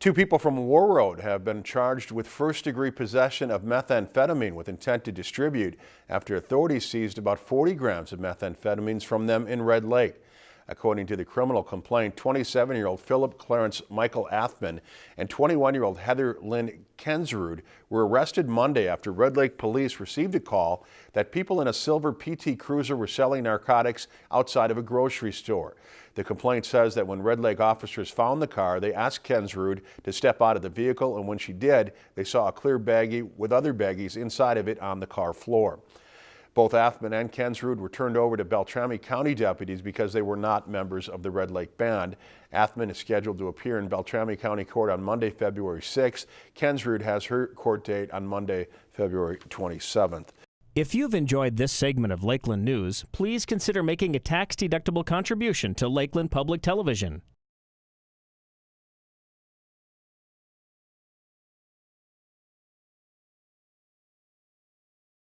Two people from Warroad have been charged with first-degree possession of methamphetamine with intent to distribute after authorities seized about 40 grams of methamphetamines from them in Red Lake. According to the criminal complaint, 27-year-old Philip Clarence Michael Athman and 21-year-old Heather Lynn Kensrud were arrested Monday after Red Lake police received a call that people in a silver PT Cruiser were selling narcotics outside of a grocery store. The complaint says that when Red Lake officers found the car, they asked Kensrud to step out of the vehicle, and when she did, they saw a clear baggie with other baggies inside of it on the car floor. Both Athman and Kensrud were turned over to Beltrami County deputies because they were not members of the Red Lake Band. Athman is scheduled to appear in Beltrami County Court on Monday, February 6th. Kensrud has her court date on Monday, February 27th. If you've enjoyed this segment of Lakeland News, please consider making a tax-deductible contribution to Lakeland Public Television.